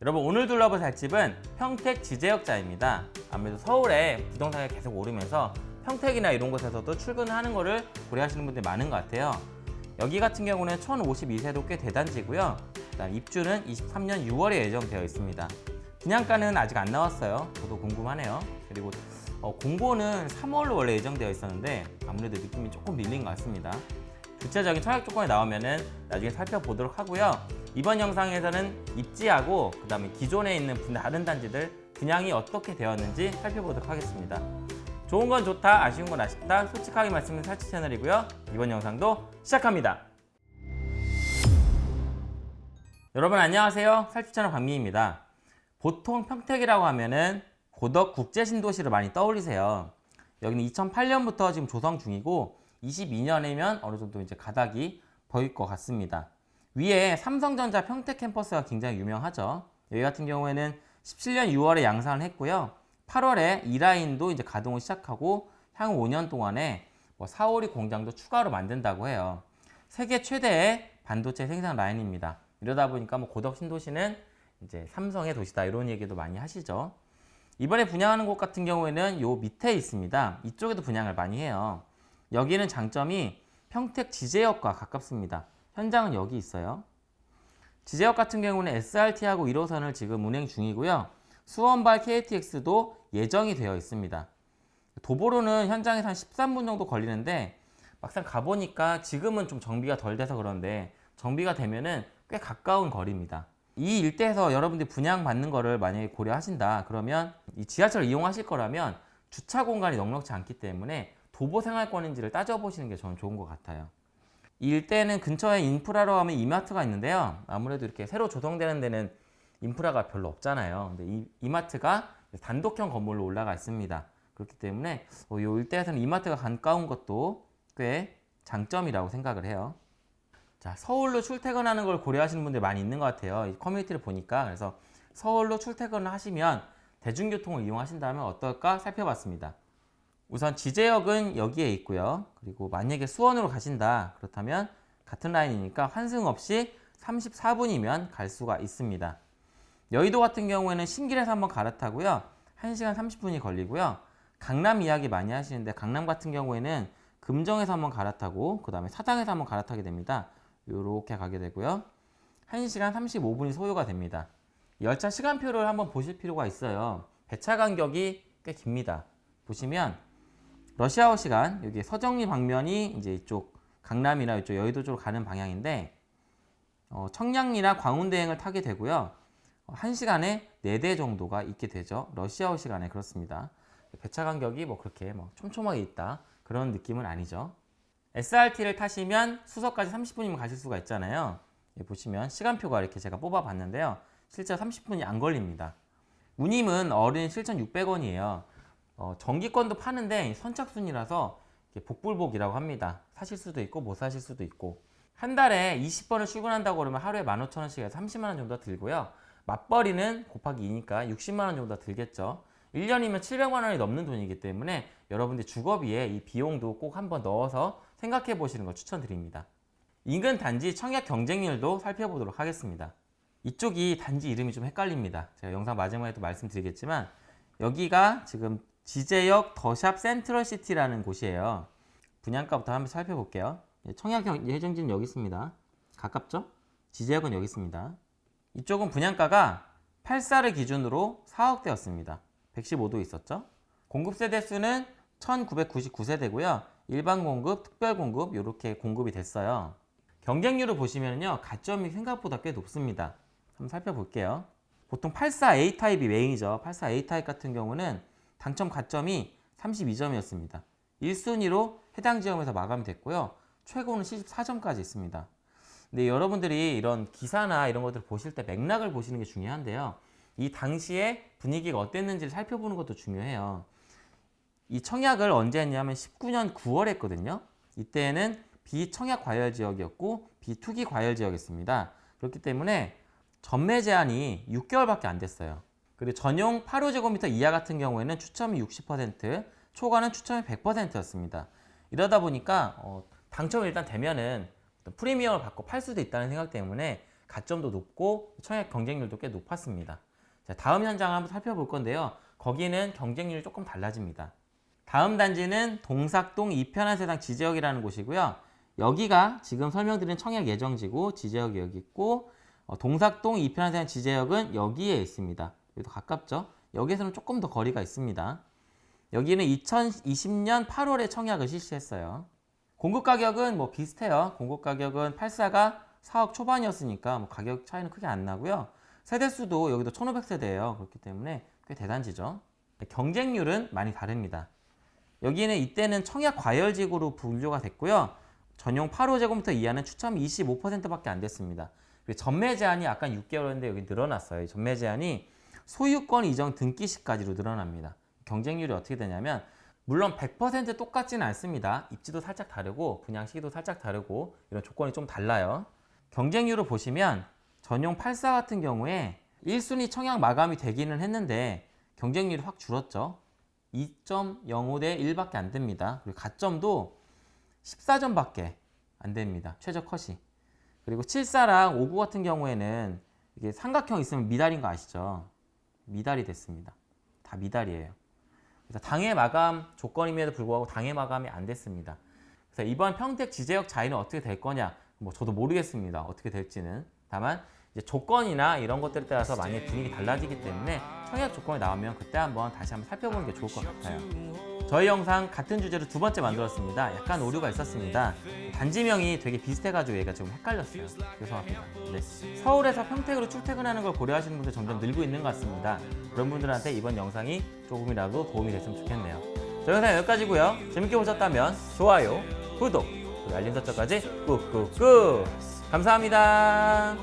여러분 오늘 둘러볼 살집은 평택 지제역자입니다. 아무래도 서울에 부동산이 계속 오르면서 평택이나 이런 곳에서도 출근하는 거를 고려하시는 분들이 많은 것 같아요. 여기 같은 경우는 1052세도 꽤 대단지고요. 그다음 입주는 23년 6월에 예정되어 있습니다. 분양가는 아직 안 나왔어요. 저도 궁금하네요. 그리고 어, 공고는 3월로 원래 예정되어 있었는데 아무래도 느낌이 조금 밀린 것 같습니다. 구체적인 청약 조건이 나오면 은 나중에 살펴보도록 하고요. 이번 영상에서는 입지하고 그 다음에 기존에 있는 다른 단지들 분양이 어떻게 되었는지 살펴보도록 하겠습니다. 좋은 건 좋다, 아쉬운 건 아쉽다, 솔직하게 말씀드리는 살치 채널이고요. 이번 영상도 시작합니다. 여러분 안녕하세요. 살치 채널 박미입니다. 보통 평택이라고 하면은 고덕 국제신도시를 많이 떠올리세요. 여기는 2008년부터 지금 조성 중이고 22년이면 어느 정도 이제 가닥이 보일 것 같습니다. 위에 삼성전자 평택 캠퍼스가 굉장히 유명하죠. 여기 같은 경우에는 17년 6월에 양산을 했고요. 8월에 이 라인도 이제 가동을 시작하고 향후 5년 동안에 뭐 4, 5리 공장도 추가로 만든다고 해요. 세계 최대의 반도체 생산 라인입니다. 이러다 보니까 뭐 고덕 신도시는 이제 삼성의 도시다 이런 얘기도 많이 하시죠. 이번에 분양하는 곳 같은 경우에는 요 밑에 있습니다. 이쪽에도 분양을 많이 해요. 여기는 장점이 평택 지제역과 가깝습니다. 현장은 여기 있어요. 지제역 같은 경우는 SRT하고 1호선을 지금 운행 중이고요. 수원발 KTX도 예정이 되어 있습니다. 도보로는 현장에서 한 13분 정도 걸리는데 막상 가보니까 지금은 좀 정비가 덜 돼서 그런데 정비가 되면은 꽤 가까운 거리입니다. 이 일대에서 여러분들이 분양받는 거를 만약에 고려하신다 그러면 이 지하철을 이용하실 거라면 주차 공간이 넉넉지 않기 때문에 도보 생활권인지를 따져보시는 게 저는 좋은 것 같아요. 이 일대는 근처에 인프라로 하면 이마트가 있는데요. 아무래도 이렇게 새로 조성되는 데는 인프라가 별로 없잖아요. 근데 이 이마트가 단독형 건물로 올라가 있습니다. 그렇기 때문에 이 일대에서는 이마트가 가까운 것도 꽤 장점이라고 생각을 해요. 자, 서울로 출퇴근하는 걸 고려하시는 분들 많이 있는 것 같아요. 이 커뮤니티를 보니까 그래서 서울로 출퇴근을 하시면 대중교통을 이용하신다면 어떨까 살펴봤습니다. 우선 지제역은 여기에 있고요. 그리고 만약에 수원으로 가신다 그렇다면 같은 라인이니까 환승 없이 34분이면 갈 수가 있습니다. 여의도 같은 경우에는 신길에서 한번 갈아타고요. 1시간 30분이 걸리고요. 강남 이야기 많이 하시는데 강남 같은 경우에는 금정에서 한번 갈아타고 그 다음에 사당에서 한번 갈아타게 됩니다. 이렇게 가게 되고요. 1시간 35분이 소요가 됩니다. 열차 시간표를 한번 보실 필요가 있어요. 배차 간격이 꽤 깁니다. 보시면 러시아워 시간 여기 서정리 방면이 이제 이쪽 강남이나 이쪽 여의도 쪽으로 가는 방향인데 어, 청량리나 광운대행을 타게 되고요. 1시간에 4대 정도가 있게 되죠. 러시아워 시간에 그렇습니다. 배차 간격이 뭐 그렇게 뭐 촘촘하게 있다 그런 느낌은 아니죠. SRT를 타시면 수서까지 30분이면 가실 수가 있잖아요. 보시면 시간표가 이렇게 제가 뽑아 봤는데요. 실제 30분이 안 걸립니다. 운임은 어른 7,600원이에요. 어, 전기권도 파는데 선착순이라서 복불복이라고 합니다. 사실 수도 있고 못 사실 수도 있고 한 달에 20번을 출근한다고 그러면 하루에 15,000원씩에서 30만원 정도 들고요. 맞벌이는 곱하기 2니까 60만원 정도 들겠죠. 1년이면 700만원이 넘는 돈이기 때문에 여러분들 주거비에 이 비용도 꼭 한번 넣어서 생각해 보시는 걸 추천드립니다. 인근 단지 청약 경쟁률도 살펴보도록 하겠습니다. 이쪽이 단지 이름이 좀 헷갈립니다. 제가 영상 마지막에도 말씀드리겠지만 여기가 지금 지제역 더샵 센트럴시티라는 곳이에요. 분양가부터 한번 살펴볼게요. 청약 예정지는 여기 있습니다. 가깝죠? 지제역은 여기 있습니다. 이쪽은 분양가가 8사를 기준으로 4억대였습니다. 115도 있었죠? 공급 세대 수는 1999세대고요. 일반 공급, 특별 공급 이렇게 공급이 됐어요. 경쟁률을 보시면요. 가점이 생각보다 꽤 높습니다. 한번 살펴볼게요. 보통 84A 타입이 메인이죠. 84A 타입 같은 경우는 당첨 가점이 32점이었습니다. 1순위로 해당 지역에서 마감됐고요. 최고는 74점까지 있습니다. 근데 여러분들이 이런 기사나 이런 것들을 보실 때 맥락을 보시는 게 중요한데요. 이 당시에 분위기가 어땠는지를 살펴보는 것도 중요해요. 이 청약을 언제 했냐면 19년 9월에 했거든요. 이때는 비청약 과열 지역이었고 비투기 과열 지역이었습니다. 그렇기 때문에 전매 제한이 6개월밖에 안 됐어요. 그리고 전용 8호제곱미터 이하 같은 경우에는 추첨이 60%, 초과는 추첨이 100%였습니다. 이러다 보니까 어, 당첨이 일단 되면은 프리미엄을 받고 팔 수도 있다는 생각 때문에 가점도 높고 청약 경쟁률도 꽤 높았습니다. 자, 다음 현장을 한번 살펴볼 건데요. 거기는 경쟁률이 조금 달라집니다. 다음 단지는 동삭동 이편한 세상 지지역이라는 곳이고요. 여기가 지금 설명드린 청약 예정지고 지지역이 여기 있고 어, 동삭동 이편한 세상 지지역은 여기에 있습니다. 여기도 가깝죠? 여기에서는 조금 더 거리가 있습니다. 여기는 2020년 8월에 청약을 실시했어요. 공급 가격은 뭐 비슷해요. 공급 가격은 84가 4억 초반이었으니까 뭐 가격 차이는 크게 안 나고요. 세대수도 여기도 1500세대예요. 그렇기 때문에 꽤 대단지죠. 경쟁률은 많이 다릅니다. 여기는 이때는 청약 과열지구로 분류가 됐고요. 전용 8호 제곱미터 이하는 추첨 25%밖에 안 됐습니다. 전매 제한이 아까 6개월인데 여기 늘어났어요. 전매 제한이 소유권 이전 등기 시까지로 늘어납니다. 경쟁률이 어떻게 되냐면 물론 100% 똑같지는 않습니다. 입지도 살짝 다르고 분양 시기도 살짝 다르고 이런 조건이 좀 달라요. 경쟁률을 보시면 전용 84 같은 경우에 1순위 청약 마감이 되기는 했는데 경쟁률이 확 줄었죠. 2.05 대 1밖에 안 됩니다. 그리고 가점도 14점밖에 안 됩니다. 최저 컷이. 그리고 74랑 59 같은 경우에는 이게 삼각형 있으면 미달인 거 아시죠? 미달이 됐습니다. 다 미달이에요. 그래서 당해 마감 조건임에도 불구하고 당해 마감이 안 됐습니다. 그래서 이번 평택 지제역 자리는 어떻게 될 거냐? 뭐 저도 모르겠습니다. 어떻게 될지는. 다만 이제 조건이나 이런 것들에 따라서 많이 분위기 달라지기 때문에 청약 조건이 나오면 그때 한번 다시 한번 살펴보는 게 좋을 것 같아요. 저희 영상 같은 주제로 두 번째 만들었습니다. 약간 오류가 있었습니다. 단지명이 되게 비슷해가지고 얘가 좀 헷갈렸어요. 죄송합니다. 네. 서울에서 평택으로 출퇴근하는 걸 고려하시는 분들 점점 늘고 있는 것 같습니다. 그런 분들한테 이번 영상이 조금이라도 도움이 됐으면 좋겠네요. 저희 영상 여기까지고요. 재밌게 보셨다면 좋아요, 구독, 그리고 알림 설정까지 꾹꾹꾹 감사합니다.